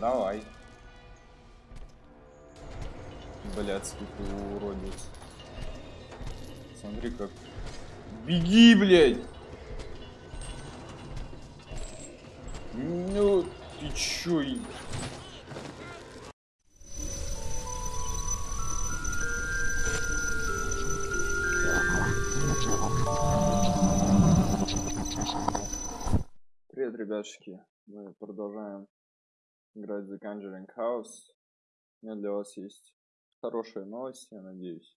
Давай. Блядский ты уродец. Смотри как. Беги, блядь! Ну, ты чё? Привет, ребятушки. Мы продолжаем играть The Conjuring House. У меня для вас есть хорошие новости, я надеюсь.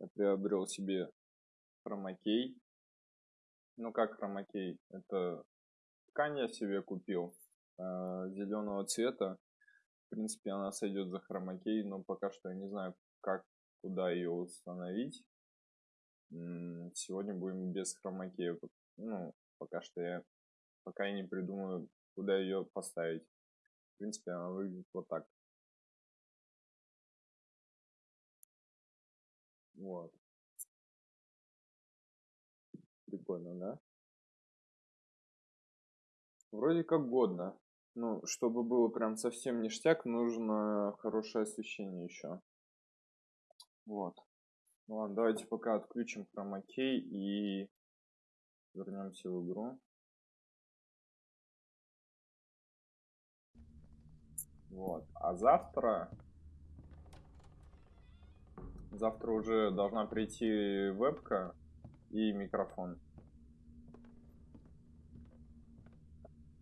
Я приобрел себе хромакей. Ну как хромакей? Это ткань я себе купил э, зеленого цвета. В принципе, она сойдет за хромакей, но пока что я не знаю, как, куда ее установить. Сегодня будем без хромакея. Ну, пока что я пока я не придумаю, куда ее поставить. В принципе, она выглядит вот так. Вот. Прикольно, да? Вроде как годно. Ну, чтобы было прям совсем ништяк, нужно хорошее освещение еще. Вот. Ладно, давайте пока отключим хромакей и вернемся в игру. Вот. А завтра... Завтра уже должна прийти вебка и микрофон.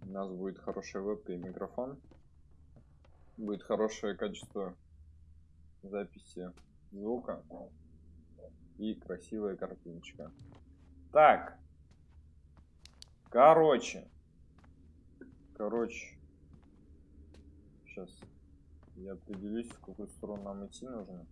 У нас будет хорошая вебка и микрофон. Будет хорошее качество записи звука и красивая картиночка. Так. Короче. Короче. Сейчас я определюсь, в какую сторону нам идти нужно.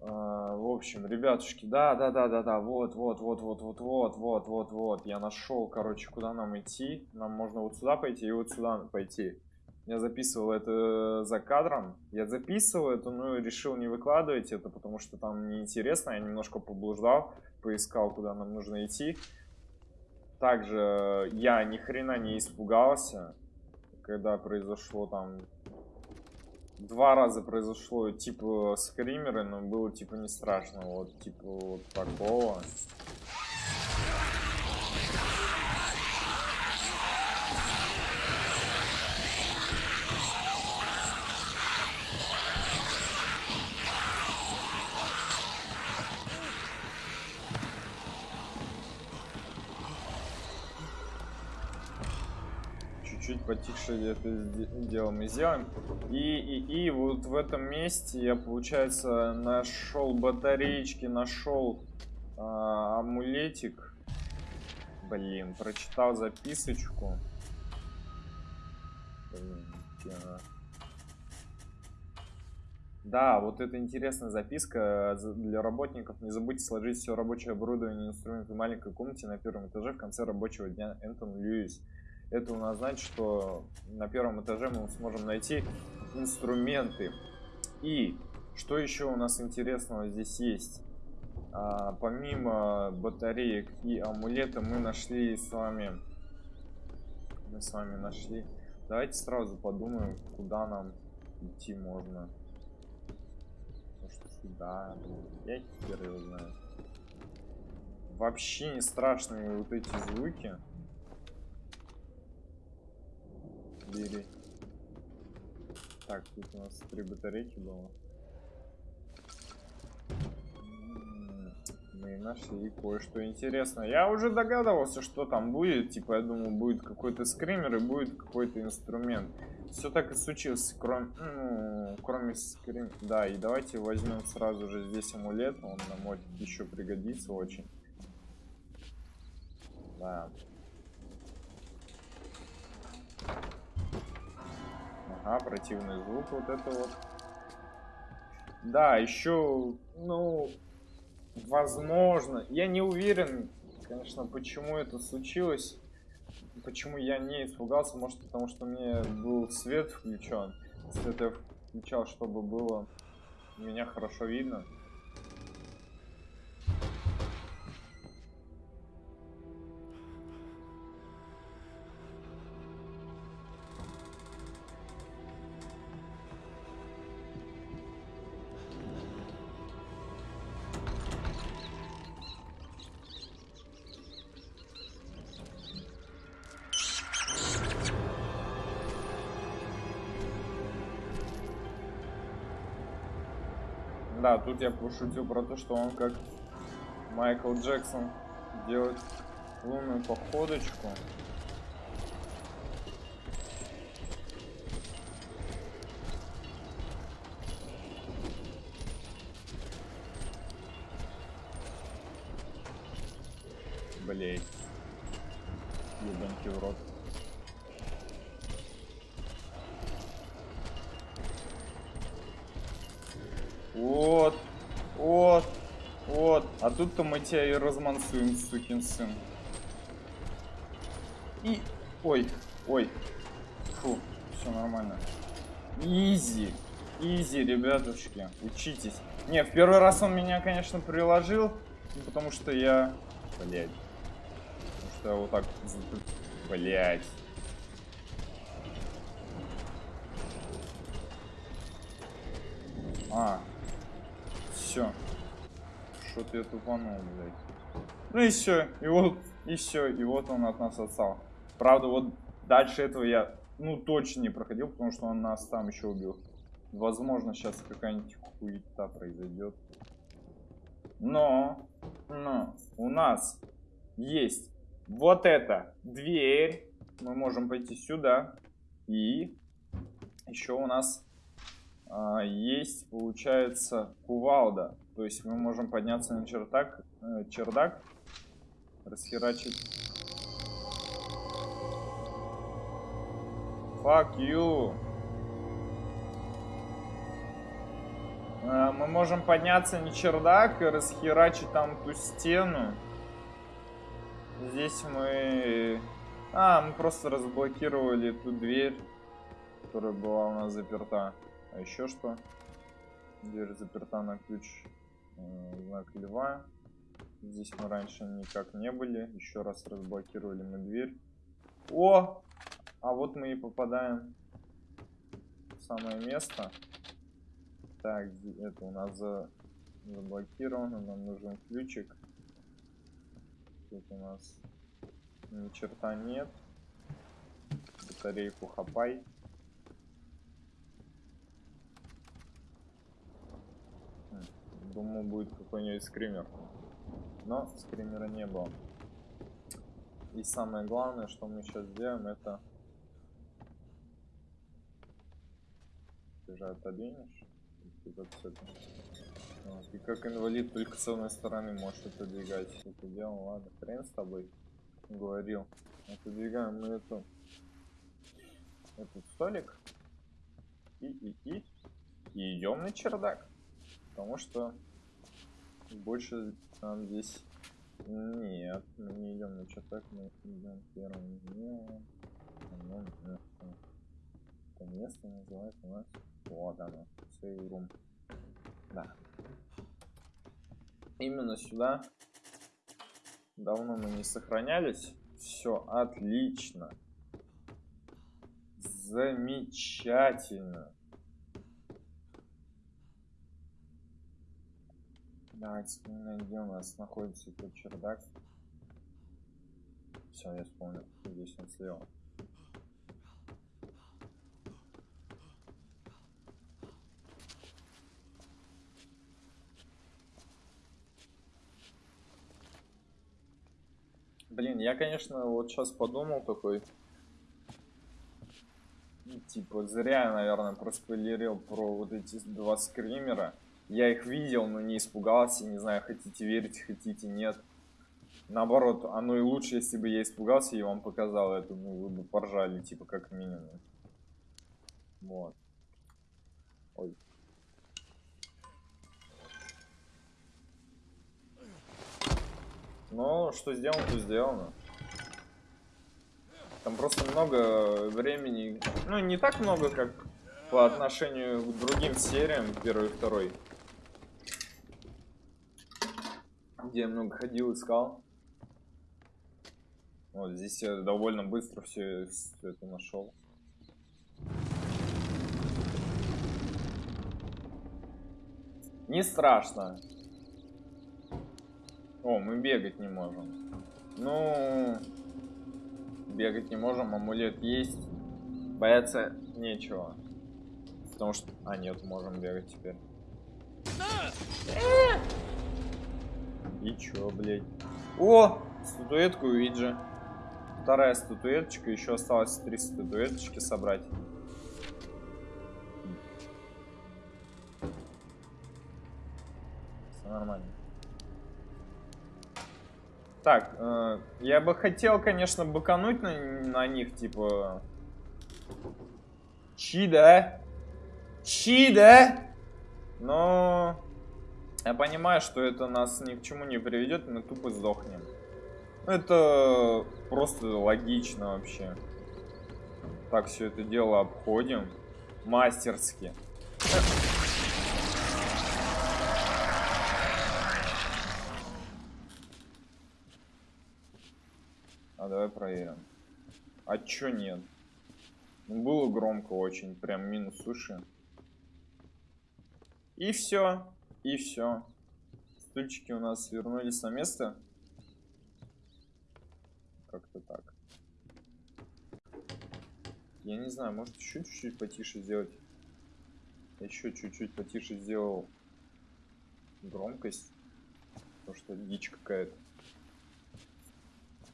А, в общем, ребятушки, да, да, да, да, да, вот, вот, вот, вот, вот, вот, вот, вот, вот, я нашел, короче, куда нам идти. Нам можно вот сюда пойти и вот сюда пойти. Я записывал это за кадром. Я записывал это, но решил не выкладывать это, потому что там неинтересно. Я немножко поблуждал, поискал, куда нам нужно идти. Также я ни хрена не испугался, когда произошло там... Два раза произошло типа скримеры, но было типа не страшно. Вот типа вот такого. Потише это дело мы сделаем. И, и, и вот в этом месте я, получается, нашел батареечки, нашел а, амулетик. Блин, прочитал записочку. Блин, да, вот это интересная записка для работников. Не забудьте сложить все рабочее оборудование и инструменты в маленькой комнате на первом этаже в конце рабочего дня. Энтон Льюис. Это у нас значит, что на первом этаже мы сможем найти инструменты. И что еще у нас интересного здесь есть? А, помимо батареек и амулета мы нашли с вами... Мы с вами нашли... Давайте сразу подумаем, куда нам идти можно. Может сюда? Я теперь его знаю. Вообще не страшные вот эти звуки. Бери. Так, тут у нас три батарейки было. Мы нашли кое-что интересное. Я уже догадывался, что там будет. Типа, я думал, будет какой-то скример и будет какой-то инструмент. Все так и случилось, кроме, ну, кроме скрим... Да, и давайте возьмем сразу же здесь амулет. Он нам может еще пригодится очень. Да. Ага, противный звук вот это вот. Да, еще, ну, возможно, я не уверен, конечно, почему это случилось. Почему я не испугался, может потому что мне был свет включен. Свет я включал, чтобы было меня хорошо видно. Да, тут я пошутил про то, что он как Майкл Джексон делает лунную походочку. Блять. Ебаньки в рот. Вот. Тут-то мы тебя и размансуем, сукин сын. И... Ой. Ой. Фу. Все нормально. Изи. Изи, ребятушки. Учитесь. Не, в первый раз он меня, конечно, приложил. Потому что я... Блять. Потому что я вот так... Блять. А, все. Что-то я тупанул, блядь. Ну и все. И вот, и все. И вот он от нас отстал. Правда, вот дальше этого я, ну, точно не проходил, потому что он нас там еще убил. Возможно, сейчас какая-нибудь хуета произойдет. Но, но, у нас есть вот эта дверь. Мы можем пойти сюда. И еще у нас а, есть, получается, кувалда. То есть мы можем подняться на чердак, э, чердак расхерачить. Fuck you. А, мы можем подняться на чердак и расхерачить там ту стену. Здесь мы... А, мы просто разблокировали ту дверь, которая была у нас заперта. А еще что? Дверь заперта на ключ. Знак льва. Здесь мы раньше никак не были. Еще раз разблокировали мы дверь. О! А вот мы и попадаем в самое место. Так, это у нас за... заблокировано. Нам нужен ключик. Тут у нас ни черта нет. Батарейку хапай. Думаю, будет какой-нибудь скример. Но скримера не было. И самое главное, что мы сейчас сделаем, это... Ты же отодвинешь? И как инвалид только с одной стороны можешь отодвигать. Это дело, ладно, хрен с тобой. Говорил. Отодвигаем мы эту... Этот столик. И, и, и. И идем на чердак. Потому что больше там здесь нет, мы не идем на чердак, мы идем первым днем. Это место называется у нас. Вот оно. Сейрум. Да. Именно сюда. Давно мы не сохранялись. Все отлично. Замечательно. Давайте где у нас находится этот чердак. Все, я вспомнил. Здесь он слева. Блин, я, конечно, вот сейчас подумал такой. Типа, зря, наверное, проспойлерил про вот эти два скримера. Я их видел, но не испугался. Не знаю, хотите верить, хотите нет. Наоборот, оно и лучше, если бы я испугался и вам показал это. Ну, вы бы поржали, типа, как минимум. Вот. Ой. Ну, что сделано, то сделано. Там просто много времени. Ну, не так много, как по отношению к другим сериям, первый и второй. Где я много ходил, искал. Вот здесь я довольно быстро все, все это нашел. Не страшно. О, мы бегать не можем. Ну, бегать не можем, амулет есть. Бояться нечего. Потому что... А, нет, можем бегать теперь. И чё, блядь? О! Статуэтку Уиджи. Вторая статуэточка. Еще осталось три статуэточки собрать. Все нормально. Так, э, я бы хотел, конечно, быкануть на, на них, типа... Чида? Чида? Но... Я понимаю, что это нас ни к чему не приведет, мы тупо сдохнем. Это просто логично вообще. Так, все это дело обходим. Мастерски. А давай проверим. А чё нет? Ну, было громко очень, прям минус уши. И все. И все. Стульчики у нас вернулись на место. Как-то так. Я не знаю, может еще чуть-чуть потише сделать. Еще чуть-чуть потише сделал громкость. Потому что дичь какая-то.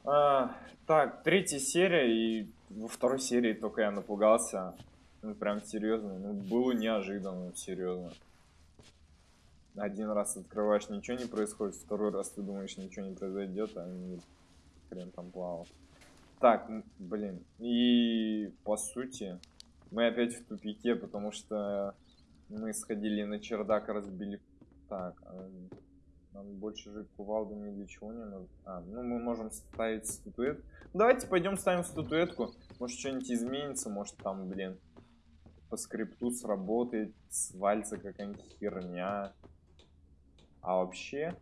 А, так, третья серия, и во второй серии только я напугался. Ну, прям серьезно. Ну, было неожиданно, серьезно. Один раз открываешь, ничего не происходит, второй раз ты думаешь, ничего не произойдет, а не хрен там плавал. Так, блин, и по сути, мы опять в тупике, потому что мы сходили на чердак, разбили... Так, а нам больше же кувалды ни для чего не нужно. А, ну мы можем ставить статуэт. Давайте пойдем ставим статуэтку. Может что-нибудь изменится, может там, блин, по скрипту сработает, свалится какая-нибудь херня. А вообще,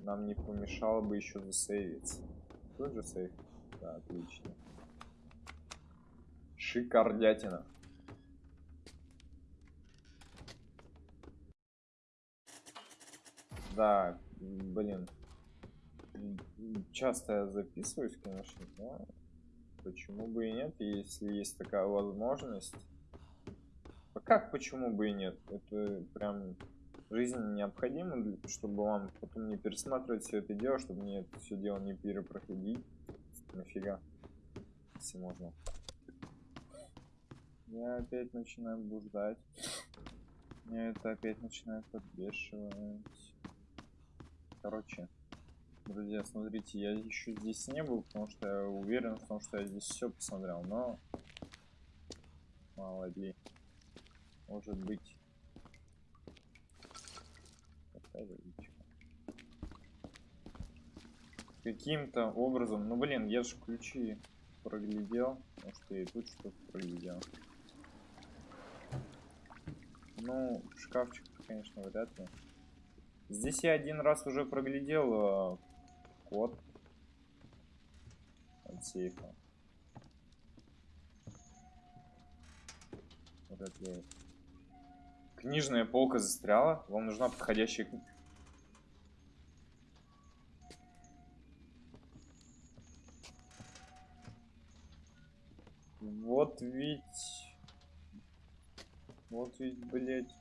нам не помешало бы еще засейвиться. Тут же сейв? Да, отлично. Шикардятина. Да, блин. Часто я записываюсь, конечно, но почему бы и нет, если есть такая возможность. А как почему бы и нет? Это прям жизнь необходима, чтобы вам потом не пересматривать все это дело, чтобы мне это все дело не перепроходить. Нафига? Если можно. Я опять начинаю блуждать. Меня это опять начинает подбешивать. Короче, друзья, смотрите, я еще здесь не был, потому что я уверен в том, что я здесь все посмотрел, но ли, может быть, каким-то образом, ну блин, я же ключи проглядел, может я и тут что-то проглядел. Ну, шкафчик, конечно, вряд ли. Здесь я один раз уже проглядел э, код от сейфа. Вряд ли. Книжная полка застряла. Вам нужна подходящая книга. Вот ведь... Вот ведь, блядь,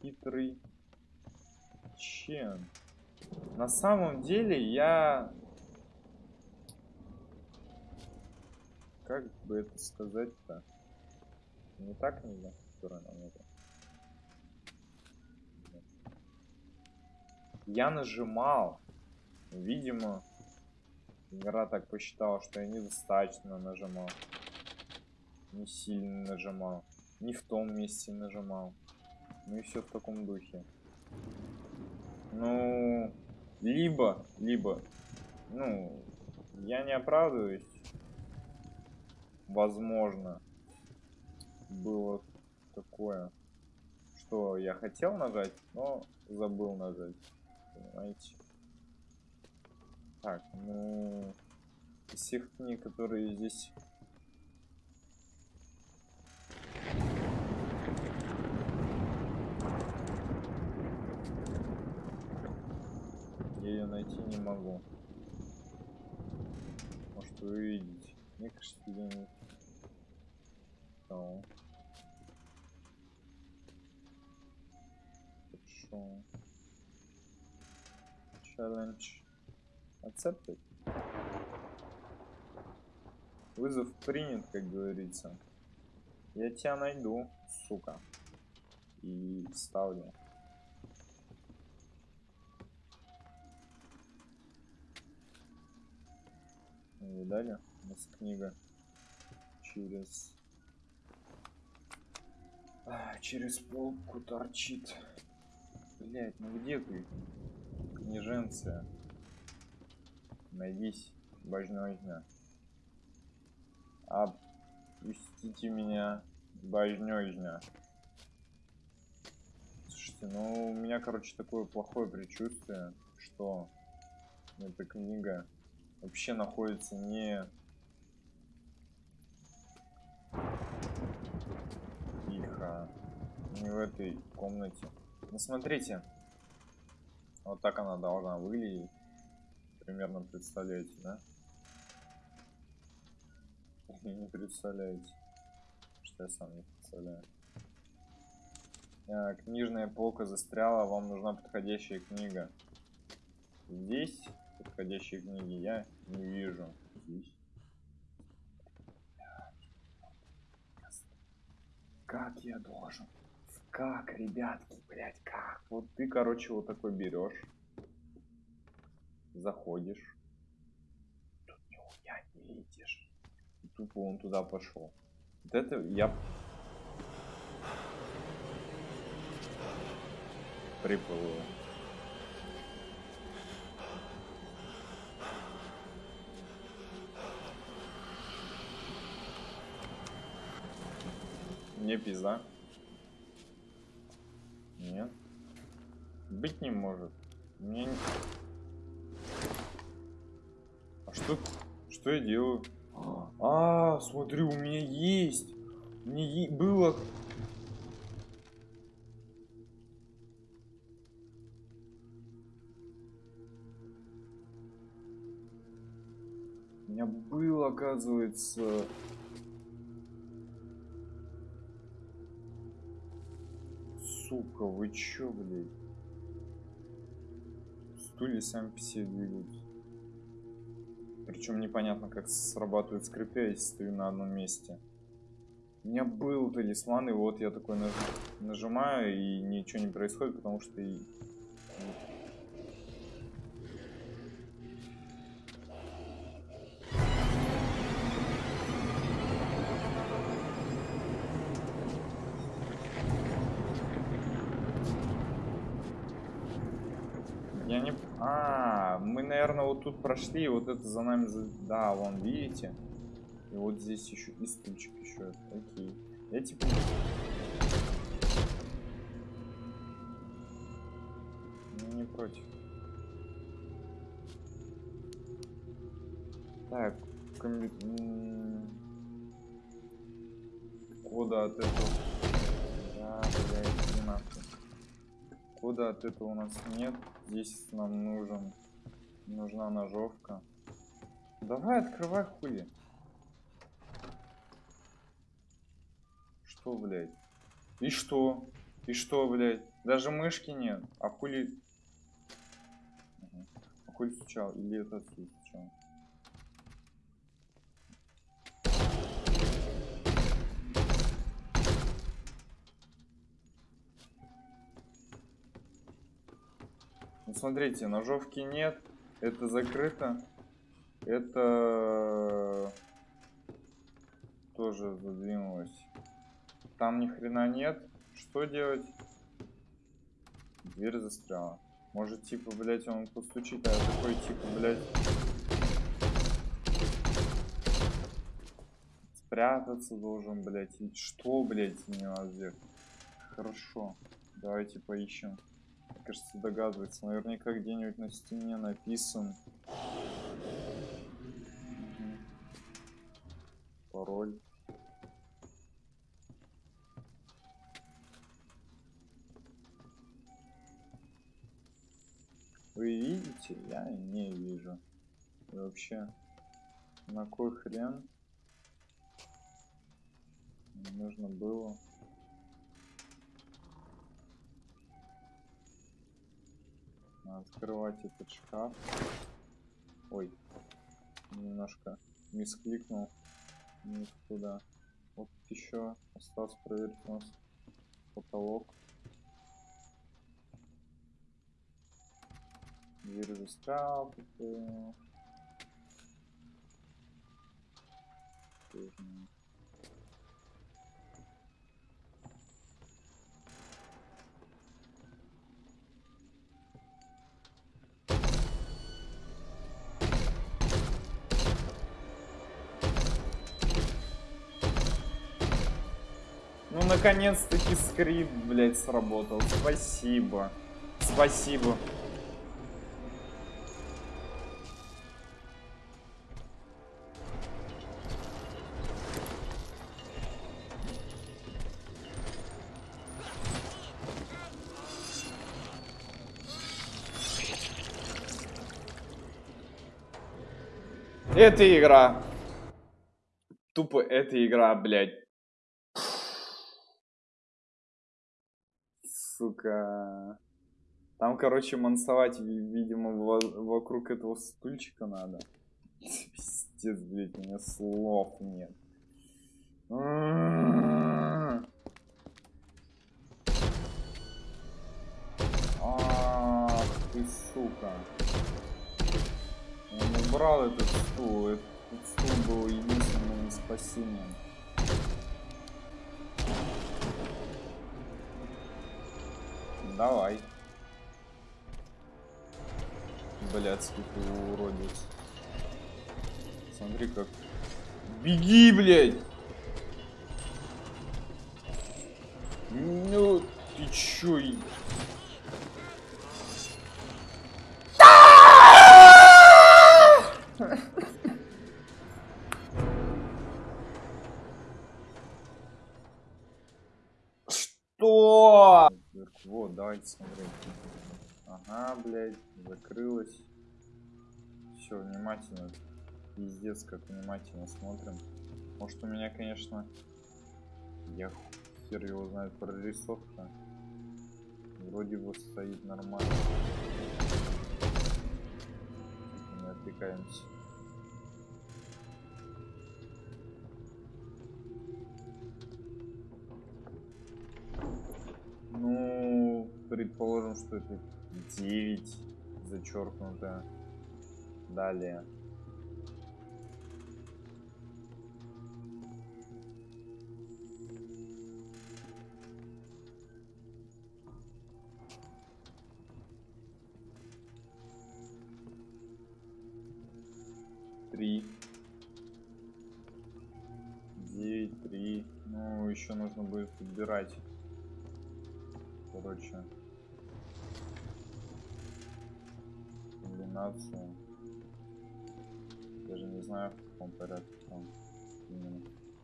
хитрый Чен. На самом деле я... Как бы это сказать-то? Не так нельзя, сторона это. Я нажимал. Видимо, игра так посчитала, что я недостаточно нажимал. Не сильно нажимал. Не в том месте нажимал. Ну и все в таком духе. Ну, либо, либо, ну, я не оправдываюсь. Возможно, было такое, что я хотел нажать, но забыл нажать. Понимаете? Так, ну, из всех книг, которые здесь ее найти не могу. Может вы увидите. Мне кажется, где-нибудь. Хорошо. Challenge accepted. Вызов принят, как говорится. Я тебя найду, сука. И ставлю. Видали? У нас книга через... А, через полку торчит. Блять, ну где ты? Княженция. Найдись, божнёзня. Отпустите меня, божнёзня. Слушайте, ну у меня, короче, такое плохое предчувствие, что эта книга вообще находится не тихо не в этой комнате ну смотрите вот так она должна выглядеть примерно представляете да не представляете что я сам не представляю книжная полка застряла вам нужна подходящая книга здесь подходящей книги я не вижу. Здесь. Как я должен? Как, ребятки, блять, как? Вот ты, короче, вот такой берешь, заходишь, тут нихуя не видишь, тупо он туда пошел. Вот это я приплыл. Мне пизда. Нет. Быть не может. Мне не... А что... Что я делаю? А, смотри, у меня есть. Не е... было... У меня было, оказывается... сука, вы чё, блядь? Стулья сами по себе двигаются. Причем непонятно, как срабатывает скрипя, если стою на одном месте. У меня был талисман, и вот я такой наж... нажимаю, и ничего не происходит, потому что и наверное, вот тут прошли, вот это за нами... Да, вон, видите? И вот здесь еще и стульчик еще. Окей. Я типа... Не против. Так, комби... кода от этого... Да, блядь. Кода от этого у нас нет. Здесь нам нужен Нужна ножовка. Давай, открывай хули. Что, блядь? И что? И что, блядь? Даже мышки нет. А хули... А хули стучал? Или это отсюда смотрите, ножовки нет. Это закрыто. Это тоже задвинулось. Там ни хрена нет. Что делать? Дверь застряла. Может, типа, блять, он постучит, а я такой, типа, блять. Спрятаться должен, блять. Что, блять, не надо сделать? Хорошо. Давайте поищем кажется, догадывается. Наверняка где-нибудь на стене написан. Пароль. Вы видите? Я не вижу. И вообще, на кой хрен нужно было открывать этот шкаф. Ой, немножко мискликнул. Не туда. Вот еще осталось проверить у нас потолок. Дверь застрял. Ну, наконец-таки скрипт, блядь, сработал. Спасибо. Спасибо. Это игра. Тупо эта игра, блядь. Сука. Там, короче, мансовать, видимо, вокруг этого стульчика надо. Пиздец, блядь, у меня слов нет. Ах ты, сука убрал этот стул. Этот стул был единственным спасением. Давай. Блядский ты уродец. Смотри как. Беги, блядь! Ну, ты чё? Смотреть. Ага, блядь, закрылась. Все, внимательно. Пиздец, как внимательно смотрим. Может у меня, конечно, я хер его знает прорисовка. Вроде бы стоит нормально. Не отвлекаемся. Предположим, что это 9 зачеркнуто. Далее. Три. Девять, три. Ну, еще нужно будет подбирать короче, комбинация. Даже не знаю, в каком порядке там.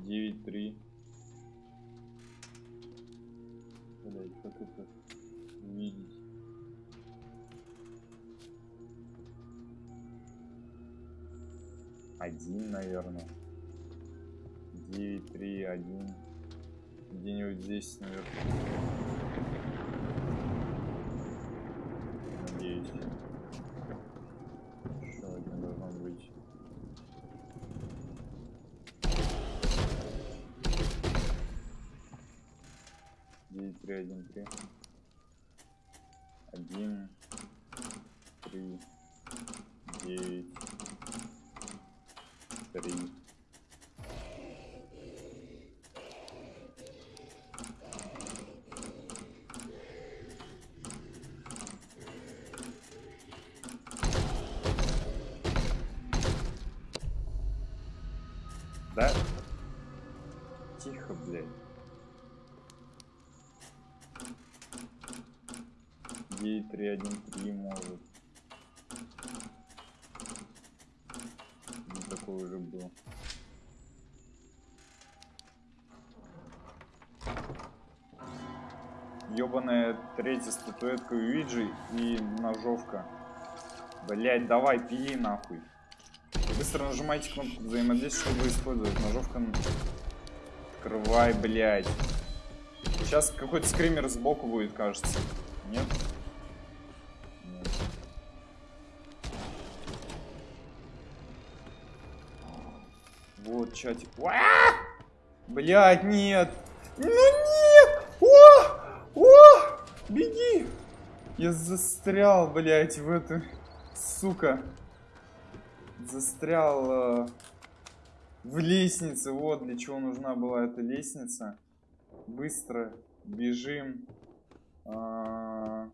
9-3. Блять, как это видеть? Один, наверное. 9, 3, 1. Где-нибудь здесь наверное Надеюсь. 3, 1, 3. 1. 313 может. Не такой уже был. Ёбаная третья статуэтка Уиджи и ножовка. Блять, давай, пили нахуй. Быстро нажимайте кнопку взаимодействия, чтобы использовать. Ножовка. Открывай, блять. Сейчас какой-то скример сбоку будет, кажется. Нет. Чатик. Блять, нет! Ну нет! О! О! Беги! Я застрял, блять, в эту... Сука. Застрял э, в лестнице. Вот для чего нужна была эта лестница. Быстро бежим. А,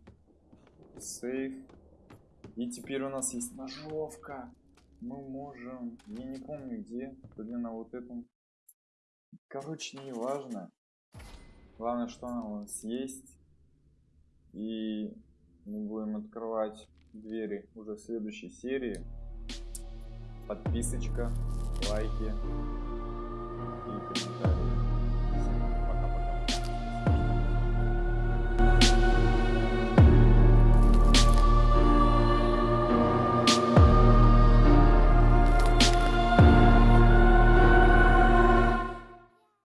сейф. И теперь у нас есть ножовка. Мы можем... Я не помню где. То на вот этом. Короче, не важно. Главное, что она у нас есть. И мы будем открывать двери уже в следующей серии. Подписочка, лайки.